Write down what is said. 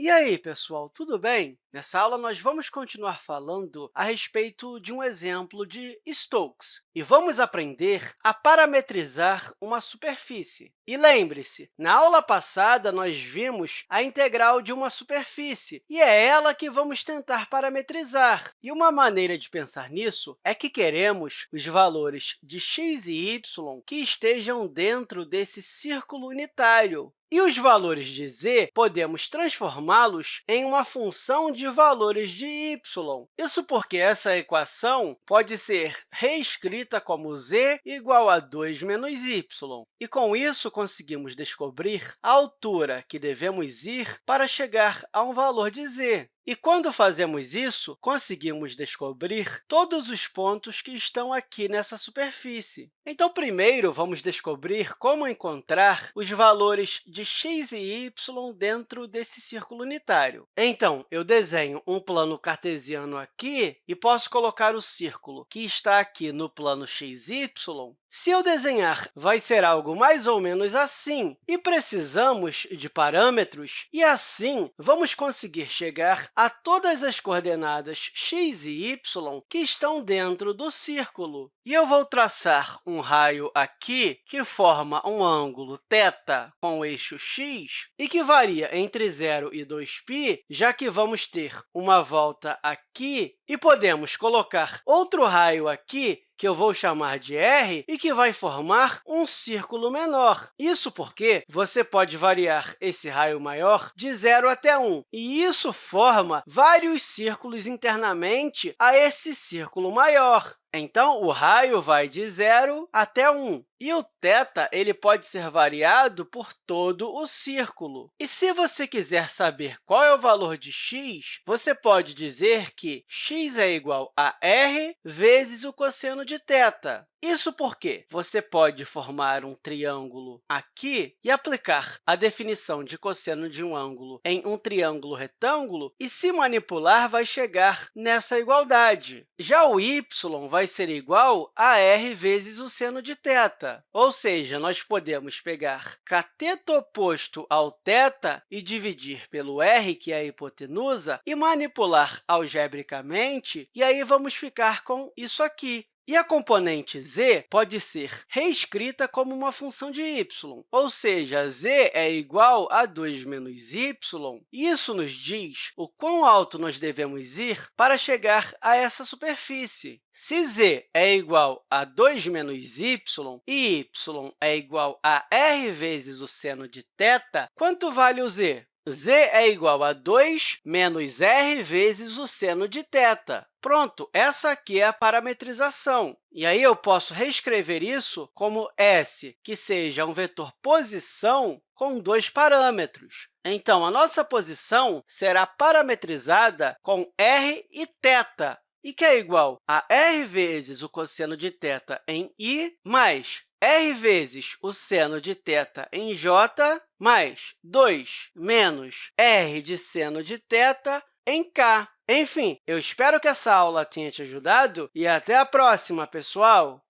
E aí, pessoal, tudo bem? Nessa aula, nós vamos continuar falando a respeito de um exemplo de Stokes e vamos aprender a parametrizar uma superfície. E lembre-se, na aula passada, nós vimos a integral de uma superfície e é ela que vamos tentar parametrizar. E uma maneira de pensar nisso é que queremos os valores de x e y que estejam dentro desse círculo unitário. E os valores de z, podemos transformá-los em uma função de valores de y. Isso porque essa equação pode ser reescrita como z igual a 2 menos y. E, com isso, conseguimos descobrir a altura que devemos ir para chegar a um valor de z. E, quando fazemos isso, conseguimos descobrir todos os pontos que estão aqui nessa superfície. Então, primeiro, vamos descobrir como encontrar os valores de x e y dentro desse círculo unitário. Então, eu desenho um plano cartesiano aqui e posso colocar o círculo que está aqui no plano xy se eu desenhar, vai ser algo mais ou menos assim, e precisamos de parâmetros, e assim vamos conseguir chegar a todas as coordenadas x e y que estão dentro do círculo. E eu vou traçar um raio aqui que forma um ângulo θ com o eixo x e que varia entre 0 e 2π, já que vamos ter uma volta aqui, e podemos colocar outro raio aqui que eu vou chamar de r e que vai formar um círculo menor. Isso porque você pode variar esse raio maior de 0 até 1, e isso forma vários círculos internamente a esse círculo maior. Então, o raio vai de 0 até 1. E o θ ele pode ser variado por todo o círculo. E se você quiser saber qual é o valor de x, você pode dizer que x é igual a r vezes o cosseno de θ. Isso porque você pode formar um triângulo aqui e aplicar a definição de cosseno de um ângulo em um triângulo retângulo e, se manipular, vai chegar nessa igualdade. Já o y vai ser igual a r vezes o seno de θ, ou seja, nós podemos pegar cateto oposto ao θ e dividir pelo r, que é a hipotenusa, e manipular algebricamente, e aí vamos ficar com isso aqui. E a componente z pode ser reescrita como uma função de y, ou seja, z é igual a 2 menos y. Isso nos diz o quão alto nós devemos ir para chegar a essa superfície. Se z é igual a 2 menos y e y é igual a r vezes o seno de θ, quanto vale o z? z é igual a 2 menos r vezes o seno de θ. Pronto, essa aqui é a parametrização. E aí eu posso reescrever isso como S, que seja um vetor posição com dois parâmetros. Então, a nossa posição será parametrizada com r e θ, e que é igual a r vezes o cosseno de θ em i mais r vezes o seno de θ em j mais 2 menos r de seno de θ em k. Enfim, eu espero que essa aula tenha te ajudado e até a próxima, pessoal!